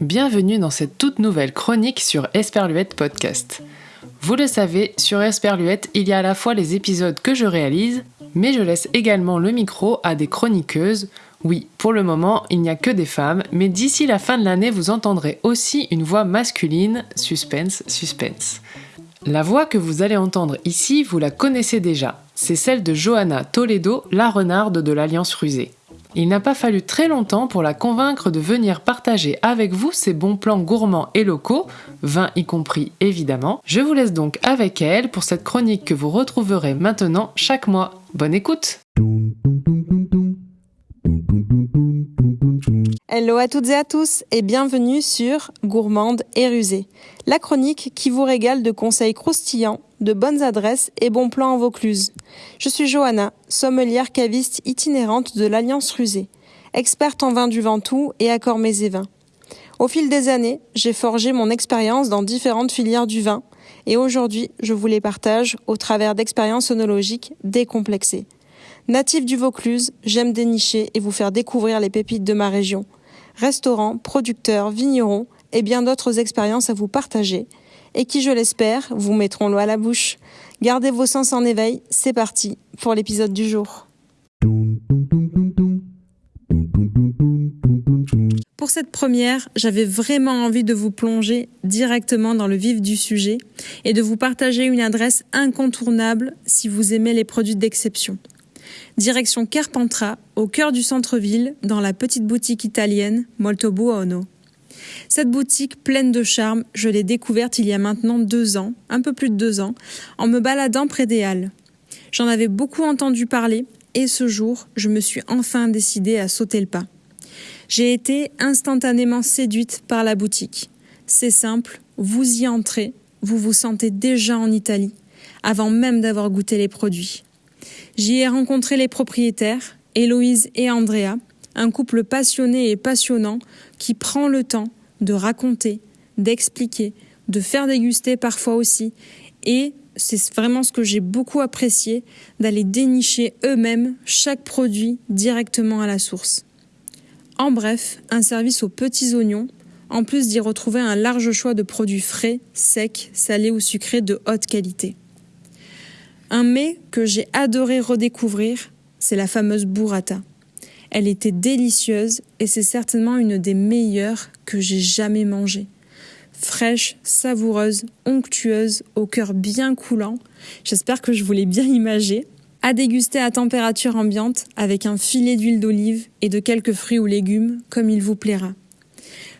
Bienvenue dans cette toute nouvelle chronique sur Esperluette Podcast. Vous le savez, sur Esperluette, il y a à la fois les épisodes que je réalise, mais je laisse également le micro à des chroniqueuses. Oui, pour le moment, il n'y a que des femmes, mais d'ici la fin de l'année, vous entendrez aussi une voix masculine. Suspense, suspense. La voix que vous allez entendre ici, vous la connaissez déjà. C'est celle de Johanna Toledo, la renarde de l'Alliance Rusée. Il n'a pas fallu très longtemps pour la convaincre de venir partager avec vous ses bons plans gourmands et locaux, vin y compris évidemment. Je vous laisse donc avec elle pour cette chronique que vous retrouverez maintenant chaque mois. Bonne écoute Hello à toutes et à tous et bienvenue sur Gourmande et Rusée, la chronique qui vous régale de conseils croustillants, de bonnes adresses et bons plans en Vaucluse. Je suis Johanna, sommelière caviste itinérante de l'Alliance Rusée, experte en vin du Ventoux et accords mets et vins. Au fil des années, j'ai forgé mon expérience dans différentes filières du vin et aujourd'hui, je vous les partage au travers d'expériences onologiques décomplexées. Natif du Vaucluse, j'aime dénicher et vous faire découvrir les pépites de ma région. Restaurants, producteurs, vignerons et bien d'autres expériences à vous partager et qui, je l'espère, vous mettront l'eau à la bouche. Gardez vos sens en éveil, c'est parti pour l'épisode du jour. Pour cette première, j'avais vraiment envie de vous plonger directement dans le vif du sujet et de vous partager une adresse incontournable si vous aimez les produits d'exception direction Carpentras, au cœur du centre-ville, dans la petite boutique italienne Molto Buono. Cette boutique pleine de charme, je l'ai découverte il y a maintenant deux ans, un peu plus de deux ans, en me baladant près des Halles. J'en avais beaucoup entendu parler et ce jour, je me suis enfin décidée à sauter le pas. J'ai été instantanément séduite par la boutique. C'est simple, vous y entrez, vous vous sentez déjà en Italie, avant même d'avoir goûté les produits. J'y ai rencontré les propriétaires, Héloïse et Andrea, un couple passionné et passionnant qui prend le temps de raconter, d'expliquer, de faire déguster parfois aussi, et c'est vraiment ce que j'ai beaucoup apprécié, d'aller dénicher eux-mêmes chaque produit directement à la source. En bref, un service aux petits oignons, en plus d'y retrouver un large choix de produits frais, secs, salés ou sucrés de haute qualité. Un mets que j'ai adoré redécouvrir, c'est la fameuse burrata. Elle était délicieuse et c'est certainement une des meilleures que j'ai jamais mangées. Fraîche, savoureuse, onctueuse, au cœur bien coulant. J'espère que je vous l'ai bien imagé. À déguster à température ambiante avec un filet d'huile d'olive et de quelques fruits ou légumes comme il vous plaira.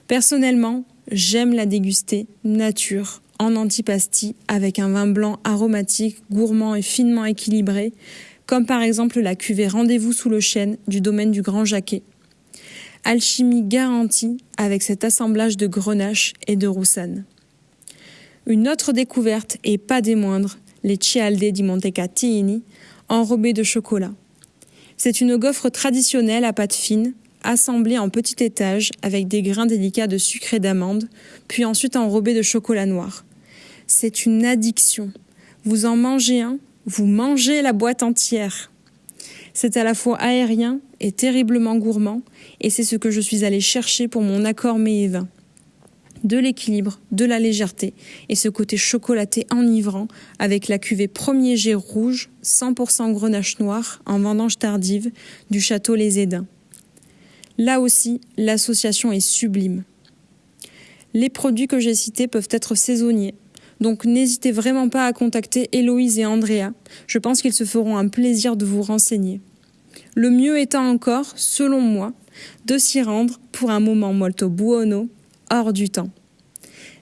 Personnellement, j'aime la déguster nature, en antipasti avec un vin blanc aromatique, gourmand et finement équilibré, comme par exemple la cuvée Rendez-vous sous le chêne du domaine du Grand Jacquet. Alchimie garantie avec cet assemblage de grenache et de roussanne. Une autre découverte, et pas des moindres, les Cialde di Montecatini, enrobés de chocolat. C'est une gaufre traditionnelle à pâte fine, assemblée en petits étages avec des grains délicats de sucre et d'amande, puis ensuite enrobée de chocolat noir c'est une addiction. Vous en mangez un, vous mangez la boîte entière. C'est à la fois aérien et terriblement gourmand, et c'est ce que je suis allée chercher pour mon accord mets et vin. De l'équilibre, de la légèreté, et ce côté chocolaté enivrant avec la cuvée premier jet rouge, 100% grenache noire, en vendange tardive, du château Les Édins. Là aussi, l'association est sublime. Les produits que j'ai cités peuvent être saisonniers, donc n'hésitez vraiment pas à contacter Héloïse et Andrea. Je pense qu'ils se feront un plaisir de vous renseigner. Le mieux étant encore, selon moi, de s'y rendre pour un moment molto buono, hors du temps.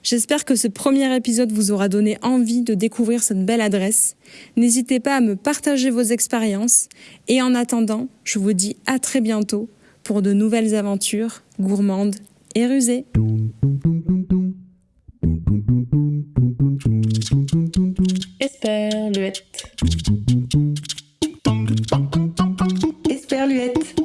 J'espère que ce premier épisode vous aura donné envie de découvrir cette belle adresse. N'hésitez pas à me partager vos expériences et en attendant, je vous dis à très bientôt pour de nouvelles aventures gourmandes et rusées. Esperluette. Esperluette.